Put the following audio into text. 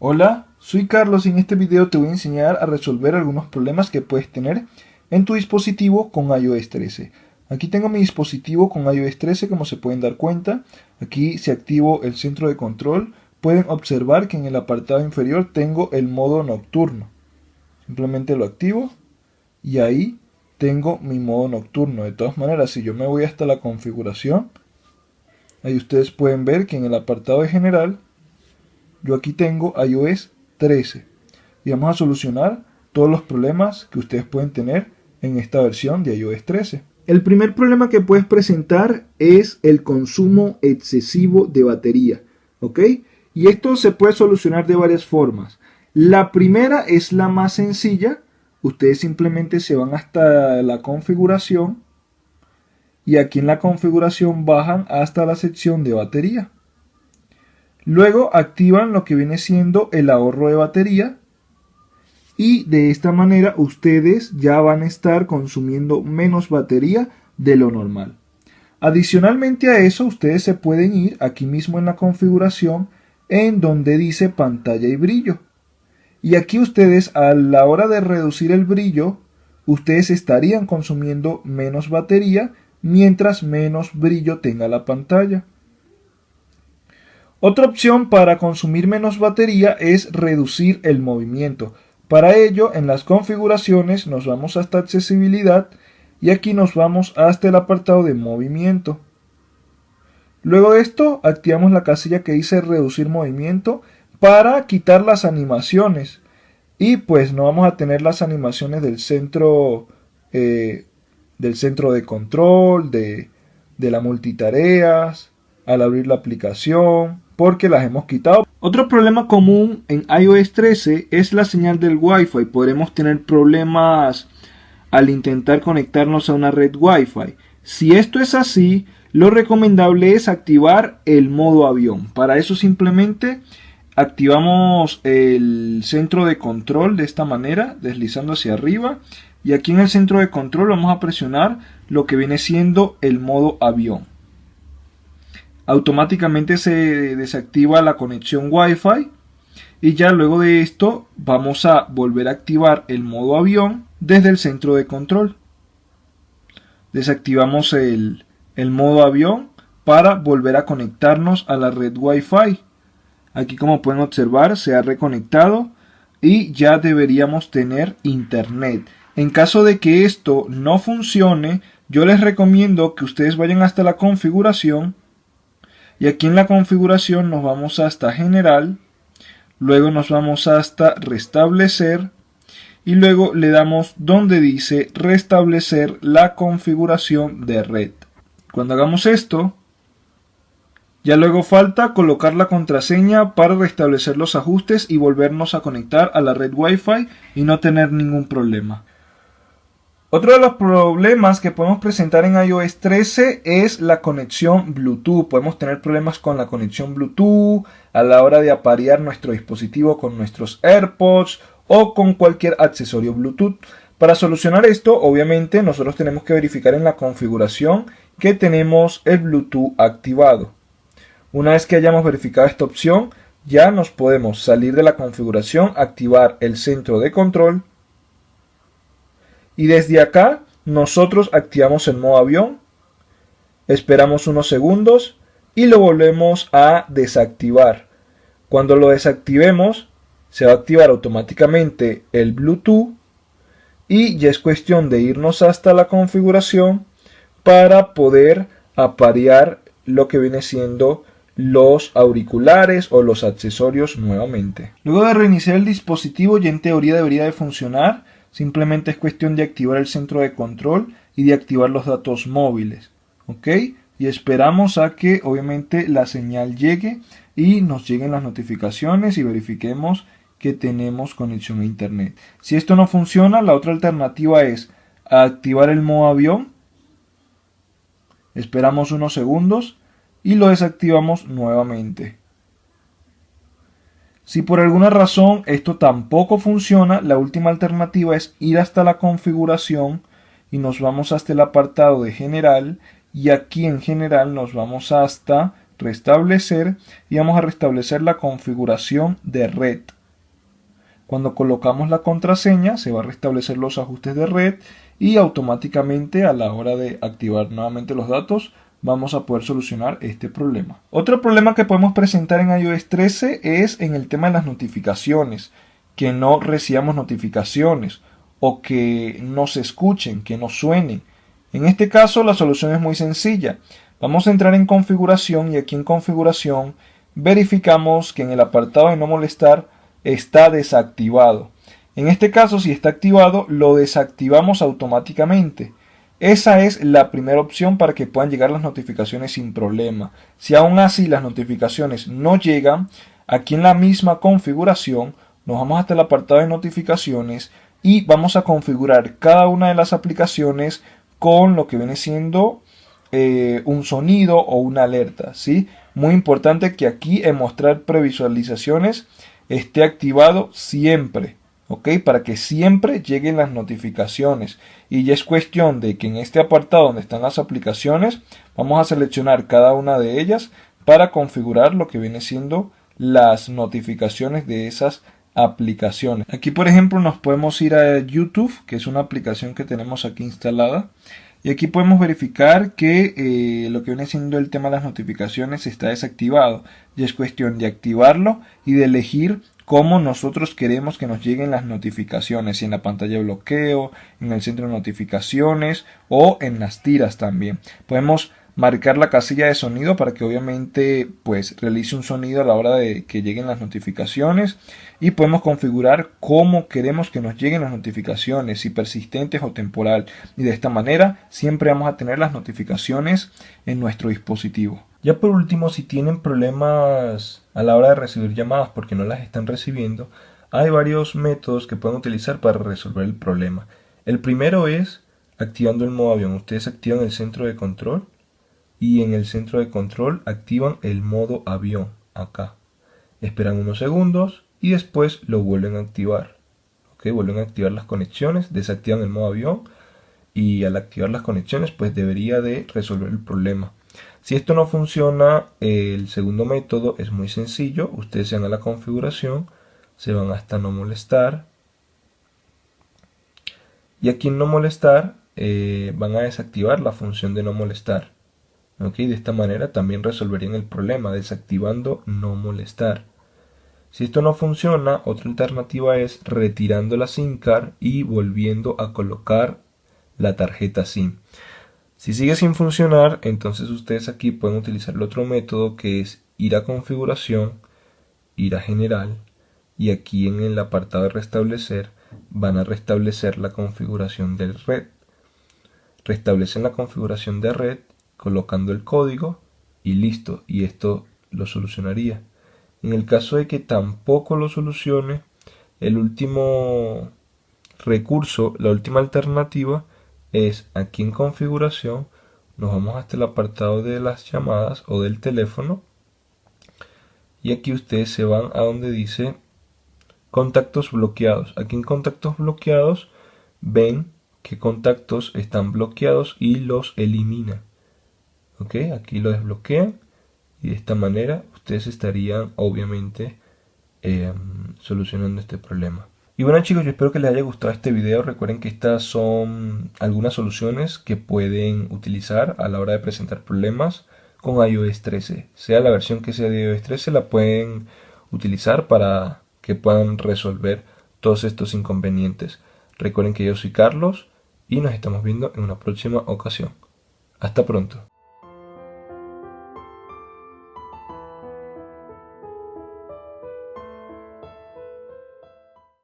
Hola, soy Carlos y en este video te voy a enseñar a resolver algunos problemas que puedes tener en tu dispositivo con iOS 13. Aquí tengo mi dispositivo con iOS 13 como se pueden dar cuenta. Aquí si activo el centro de control pueden observar que en el apartado inferior tengo el modo nocturno. Simplemente lo activo y ahí tengo mi modo nocturno. De todas maneras, si yo me voy hasta la configuración, ahí ustedes pueden ver que en el apartado de general yo aquí tengo iOS 13 y vamos a solucionar todos los problemas que ustedes pueden tener en esta versión de iOS 13. El primer problema que puedes presentar es el consumo excesivo de batería, ¿ok? Y esto se puede solucionar de varias formas. La primera es la más sencilla. Ustedes simplemente se van hasta la configuración y aquí en la configuración bajan hasta la sección de batería. Luego activan lo que viene siendo el ahorro de batería y de esta manera ustedes ya van a estar consumiendo menos batería de lo normal. Adicionalmente a eso ustedes se pueden ir aquí mismo en la configuración en donde dice pantalla y brillo. Y aquí ustedes a la hora de reducir el brillo, ustedes estarían consumiendo menos batería mientras menos brillo tenga la pantalla. Otra opción para consumir menos batería es reducir el movimiento. Para ello, en las configuraciones nos vamos hasta accesibilidad y aquí nos vamos hasta el apartado de movimiento. Luego de esto, activamos la casilla que dice reducir movimiento para quitar las animaciones. Y pues no vamos a tener las animaciones del centro, eh, del centro de control, de, de la multitareas, al abrir la aplicación, porque las hemos quitado. Otro problema común en iOS 13 es la señal del Wi-Fi. Podremos tener problemas al intentar conectarnos a una red Wi-Fi. Si esto es así, lo recomendable es activar el modo avión. Para eso simplemente activamos el centro de control de esta manera, deslizando hacia arriba. Y aquí en el centro de control vamos a presionar lo que viene siendo el modo avión automáticamente se desactiva la conexión Wi-Fi y ya luego de esto vamos a volver a activar el modo avión desde el centro de control. Desactivamos el, el modo avión para volver a conectarnos a la red Wi-Fi. Aquí como pueden observar se ha reconectado y ya deberíamos tener internet. En caso de que esto no funcione, yo les recomiendo que ustedes vayan hasta la configuración y aquí en la configuración nos vamos hasta general, luego nos vamos hasta restablecer y luego le damos donde dice restablecer la configuración de red. Cuando hagamos esto, ya luego falta colocar la contraseña para restablecer los ajustes y volvernos a conectar a la red Wi-Fi y no tener ningún problema. Otro de los problemas que podemos presentar en iOS 13 es la conexión Bluetooth. Podemos tener problemas con la conexión Bluetooth a la hora de aparear nuestro dispositivo con nuestros AirPods o con cualquier accesorio Bluetooth. Para solucionar esto, obviamente, nosotros tenemos que verificar en la configuración que tenemos el Bluetooth activado. Una vez que hayamos verificado esta opción, ya nos podemos salir de la configuración, activar el centro de control y desde acá nosotros activamos el modo avión, esperamos unos segundos y lo volvemos a desactivar. Cuando lo desactivemos se va a activar automáticamente el Bluetooth y ya es cuestión de irnos hasta la configuración para poder aparear lo que viene siendo los auriculares o los accesorios nuevamente. Luego de reiniciar el dispositivo ya en teoría debería de funcionar Simplemente es cuestión de activar el centro de control y de activar los datos móviles. ¿Ok? Y esperamos a que obviamente la señal llegue y nos lleguen las notificaciones y verifiquemos que tenemos conexión a internet. Si esto no funciona, la otra alternativa es activar el modo avión. Esperamos unos segundos y lo desactivamos nuevamente. Si por alguna razón esto tampoco funciona, la última alternativa es ir hasta la configuración y nos vamos hasta el apartado de general y aquí en general nos vamos hasta restablecer y vamos a restablecer la configuración de red. Cuando colocamos la contraseña se va a restablecer los ajustes de red y automáticamente a la hora de activar nuevamente los datos vamos a poder solucionar este problema. Otro problema que podemos presentar en iOS 13 es en el tema de las notificaciones, que no recibamos notificaciones o que no se escuchen, que no suenen. En este caso la solución es muy sencilla. Vamos a entrar en configuración y aquí en configuración verificamos que en el apartado de no molestar está desactivado. En este caso si está activado lo desactivamos automáticamente. Esa es la primera opción para que puedan llegar las notificaciones sin problema. Si aún así las notificaciones no llegan, aquí en la misma configuración nos vamos hasta el apartado de notificaciones y vamos a configurar cada una de las aplicaciones con lo que viene siendo eh, un sonido o una alerta. ¿sí? Muy importante que aquí en mostrar previsualizaciones esté activado siempre. ¿Ok? Para que siempre lleguen las notificaciones. Y ya es cuestión de que en este apartado donde están las aplicaciones, vamos a seleccionar cada una de ellas para configurar lo que viene siendo las notificaciones de esas aplicaciones. Aquí por ejemplo nos podemos ir a YouTube, que es una aplicación que tenemos aquí instalada. Y aquí podemos verificar que eh, lo que viene siendo el tema de las notificaciones está desactivado. Y es cuestión de activarlo y de elegir cómo nosotros queremos que nos lleguen las notificaciones, si en la pantalla de bloqueo, en el centro de notificaciones o en las tiras también. Podemos marcar la casilla de sonido para que obviamente pues realice un sonido a la hora de que lleguen las notificaciones y podemos configurar cómo queremos que nos lleguen las notificaciones, si persistentes o temporal y de esta manera siempre vamos a tener las notificaciones en nuestro dispositivo. Ya por último, si tienen problemas a la hora de recibir llamadas porque no las están recibiendo, hay varios métodos que pueden utilizar para resolver el problema. El primero es activando el modo avión. Ustedes activan el centro de control y en el centro de control activan el modo avión acá. Esperan unos segundos y después lo vuelven a activar. ¿Ok? Vuelven a activar las conexiones, desactivan el modo avión y al activar las conexiones pues debería de resolver el problema. Si esto no funciona, el segundo método es muy sencillo. Ustedes se van a la configuración, se van hasta no molestar. Y aquí en no molestar eh, van a desactivar la función de no molestar. De esta manera también resolverían el problema desactivando no molestar. Si esto no funciona, otra alternativa es retirando la SIM card y volviendo a colocar la tarjeta SIM. Si sigue sin funcionar, entonces ustedes aquí pueden utilizar el otro método que es ir a configuración, ir a general y aquí en el apartado de restablecer van a restablecer la configuración de red. Restablecen la configuración de red colocando el código y listo, y esto lo solucionaría. En el caso de que tampoco lo solucione, el último recurso, la última alternativa es aquí en configuración nos vamos hasta el apartado de las llamadas o del teléfono y aquí ustedes se van a donde dice contactos bloqueados. Aquí en contactos bloqueados ven que contactos están bloqueados y los elimina. Ok aquí lo desbloquean y de esta manera ustedes estarían obviamente eh, solucionando este problema y bueno chicos, yo espero que les haya gustado este video. Recuerden que estas son algunas soluciones que pueden utilizar a la hora de presentar problemas con iOS 13. Sea la versión que sea de iOS 13, la pueden utilizar para que puedan resolver todos estos inconvenientes. Recuerden que yo soy Carlos y nos estamos viendo en una próxima ocasión. Hasta pronto.